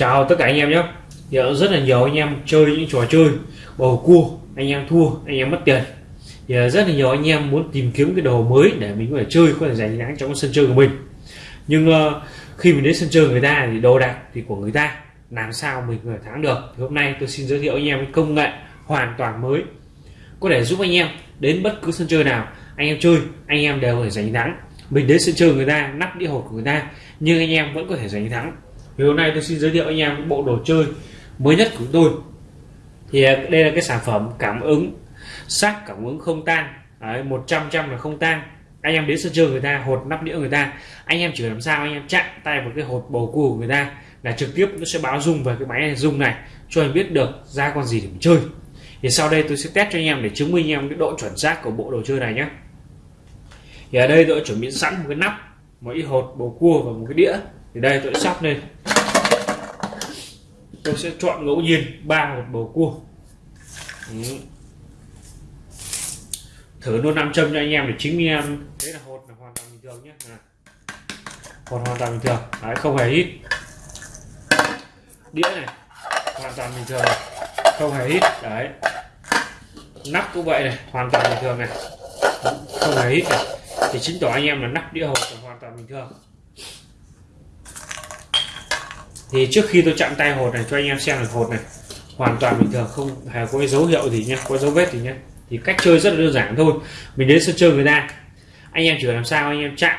chào tất cả anh em nhé. Giờ rất là nhiều anh em chơi những trò chơi bầu cua anh em thua anh em mất tiền. Giờ rất là nhiều anh em muốn tìm kiếm cái đồ mới để mình có thể chơi có thể giành thắng trong sân chơi của mình. Nhưng uh, khi mình đến sân chơi người ta thì đồ đạc thì của người ta làm sao mình có thể thắng được? Thì hôm nay tôi xin giới thiệu anh em cái công nghệ hoàn toàn mới có thể giúp anh em đến bất cứ sân chơi nào. Anh em chơi anh em đều có thể giành thắng. Mình đến sân chơi người ta nắp đĩa hột của người ta nhưng anh em vẫn có thể giành thắng thì hôm nay tôi xin giới thiệu anh em bộ đồ chơi mới nhất của tôi. Thì à, đây là cái sản phẩm cảm ứng sắc cảm ứng không tan. Một trăm trăm là không tan. Anh em đến sân chơi người ta, hột nắp đĩa người ta. Anh em chỉ làm sao, anh em chạm tay vào cái hột bầu cua của người ta là trực tiếp nó sẽ báo rung về cái máy này rung này, cho anh biết được ra con gì để mình chơi. Thì sau đây tôi sẽ test cho anh em để chứng minh anh em cái độ chuẩn xác của bộ đồ chơi này nhé. Thì ở đây tôi chuẩn bị sẵn một cái nắp, một ít hột bầu cua và một cái đĩa. Thì đây tôi sắp lên tôi sẽ chọn ngẫu nhiên, ba hột bầu cua. Ừ. Thử luôn nam châm cho anh em để chứng minh em thế là hột là hoàn toàn bình thường nhé. À. Hột hoàn toàn bình thường. Đấy, không hề hít. Đĩa này, hoàn toàn bình thường. Không hề hít. Đấy. Nắp cũng vậy này, hoàn toàn bình thường này. Không hề hít này. Thì chứng tỏ anh em là nắp đĩa hột là hoàn toàn bình thường thì trước khi tôi chạm tay hột này, cho anh em xem được hột này, hoàn toàn bình thường, không hề có cái dấu hiệu gì nhé có dấu vết gì nhé thì cách chơi rất là đơn giản thôi. Mình đến sân chơi người ta. Anh em chỉ làm sao anh em chạm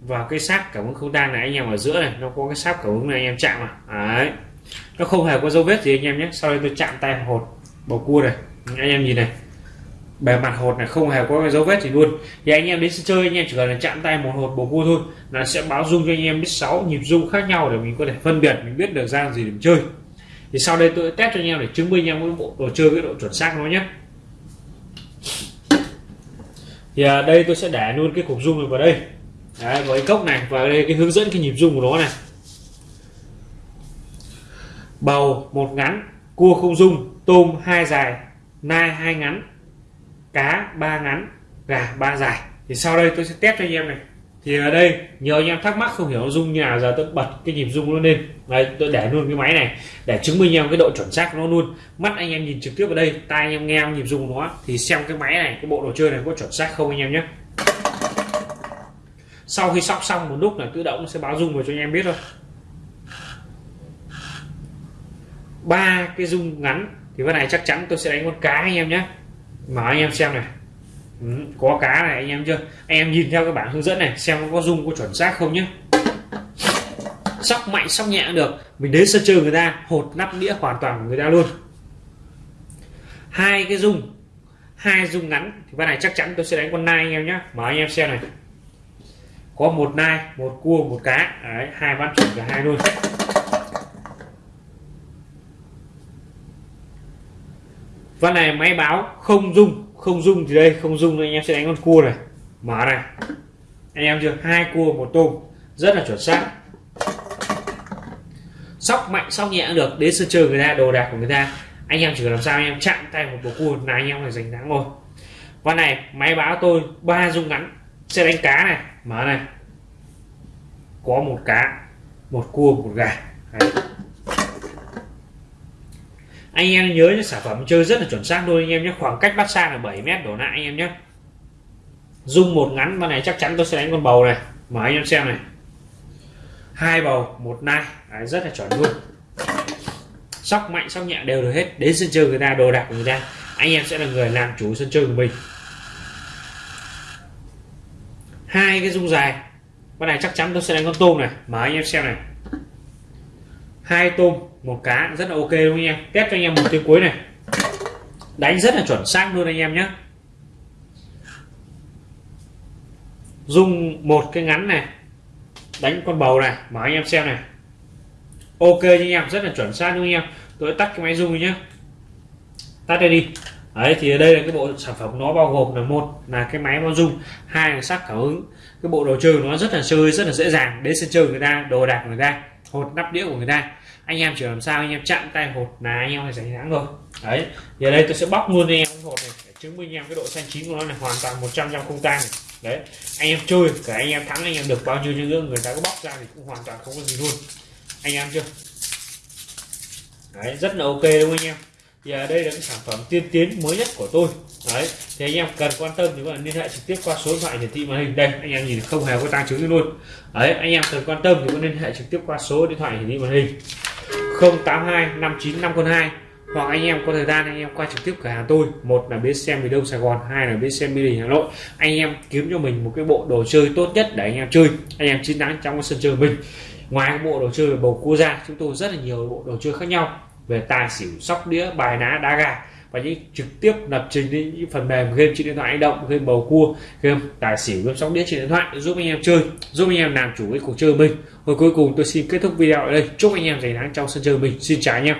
vào cái sáp cảm ứng không tan này, anh em ở giữa này, nó có cái sáp cảm ứng này, anh em chạm mà đấy. Nó không hề có dấu vết gì anh em nhé. Sau đây tôi chạm tay hột bầu cua này. Anh em nhìn này bề mặt hột này không hề có cái dấu vết gì luôn. Thì anh em đến sân chơi anh em chỉ cần là chạm tay một hột bầu cua thôi là sẽ báo dung cho anh em biết sáu nhịp dung khác nhau để mình có thể phân biệt mình biết được ra gì để mình chơi. Thì sau đây tôi test cho anh em để chứng minh anh em cái bộ đồ chơi cái độ chuẩn xác nó nhé. Thì à, đây tôi sẽ để luôn cái cục dung này vào đây. Đấy, với cốc này và đây cái hướng dẫn cái nhịp dung của nó này. Bầu một ngắn cua không dung, tôm hai dài nai hai ngắn cá, ba ngắn, gà, ba dài. Thì sau đây tôi sẽ test cho anh em này. Thì ở đây, nhiều anh em thắc mắc không hiểu rung như nào, giờ tôi bật cái nhịp rung nó lên. Đây tôi để luôn cái máy này, để chứng minh em cái độ chuẩn xác nó luôn. Mắt anh em nhìn trực tiếp vào đây, tai anh em nghe nhịp rung của nó, thì xem cái máy này, cái bộ đồ chơi này có chuẩn xác không anh em nhé. Sau khi sóc xong một lúc là tự động sẽ báo rung vào cho anh em biết thôi. Ba cái rung ngắn, thì cái này chắc chắn tôi sẽ đánh con cá anh em nhé mở anh em xem này. Ừ, có cá này anh em chưa? Anh em nhìn theo cái bảng hướng dẫn này xem có dung có chuẩn xác không nhé. Sóc mạnh sóc nhẹ được. Mình đến sân chơi người ta hột nắp đĩa hoàn toàn của người ta luôn. Hai cái dung hai dung ngắn thì cái này chắc chắn tôi sẽ đánh con nai anh em nhé. Mở anh em xem này. Có một nai một cua một cá. Đấy, hai ván chuẩn cả hai luôn. Con này máy báo không dung không dung thì đây, không dung anh em sẽ đánh con cua này. Mở này. Anh em chưa? Hai cua, một tôm. Rất là chuẩn xác. Sóc mạnh, sóc nhẹ được. Đến sân chơi người ta, đồ đạc của người ta. Anh em chỉ cần làm sao anh em chạm tay một bộ cua là anh em phải giành thắng rồi. Con này, máy báo tôi ba dung ngắn. Sẽ đánh cá này. Mở này. Có một cá, một cua, một gà. Đấy anh em nhớ những sản phẩm chơi rất là chuẩn xác luôn anh em nhé. Khoảng cách bắt xa là 7 mét đổ lại anh em nhé. Dung một ngắn con này chắc chắn tôi sẽ đánh con bầu này. Mở anh em xem này. Hai bầu một nai. Đấy, rất là chuẩn luôn. Sóc mạnh sóc nhẹ đều được hết. Đến sân chơi người ta đồ đạc của người ta. Anh em sẽ là người làm chủ sân chơi của mình. Hai cái dung dài. Con này chắc chắn tôi sẽ đánh con tôm này. Mở anh em xem này hai tôm, một cá, rất là ok luôn anh em. Test cho anh em một tiếng cuối này. Đánh rất là chuẩn xác luôn anh em nhé dùng một cái ngắn này, đánh con bầu này mở anh em xem này. Ok anh em, rất là chuẩn xác luôn anh em. Tôi tắt cái máy rung nhé tắt đây đi. Đấy, thì ở đây là cái bộ sản phẩm nó bao gồm là một là cái máy bao dung hai là sắc cảm ứng. Cái bộ đồ chơi nó rất là chơi, rất là dễ dàng. Đến sân chơi người ta, đồ đạc người ta hột nắp đĩa của người ta. Anh em chỉ làm sao anh em chạm tay hột là anh em phải giành thắng rồi. Đấy giờ đây tôi sẽ bóc luôn anh em hột này để chứng minh em cái độ xanh chín của nó là hoàn toàn 100 trăm không tan đấy, anh em chơi cả anh em thắng anh em được bao nhiêu nhưng người ta có bóc ra thì cũng hoàn toàn không có gì luôn. Anh em chưa? Đấy, rất là ok đúng không anh em? Thì à, đây là cái sản phẩm tiên tiến mới nhất của tôi. Đấy thì anh em cần quan tâm thì các bạn liên hệ trực tiếp qua số điện thoại hiển thị màn hình. Đây anh em nhìn không hề có tăng chứng luôn. Đấy anh em cần quan tâm thì có liên hệ trực tiếp qua số điện thoại hiển thị màn hình. 082 59 502 hoặc anh em có thời gian anh em qua trực tiếp cửa hàng tôi. Một là bến xe miền đông sài gòn hai là bến xe mỹ đình hà nội. Anh em kiếm cho mình một cái bộ đồ chơi tốt nhất để anh em chơi. Anh em chiến thắng trong cái sân chơi mình. Ngoài cái bộ đồ chơi bầu cua ra chúng tôi rất là nhiều bộ đồ chơi khác nhau về tài xỉu, sóc đĩa, bài ná, đá gà và những trực tiếp lập trình những phần mềm game trên điện thoại di động, game bầu cua, game tài xỉu, game sóc đĩa trên điện thoại, giúp anh em chơi, giúp anh em làm chủ cái cuộc chơi mình. Rồi cuối cùng tôi xin kết thúc video ở đây. Chúc anh em giành thắng trong sân chơi mình. Xin chào anh em.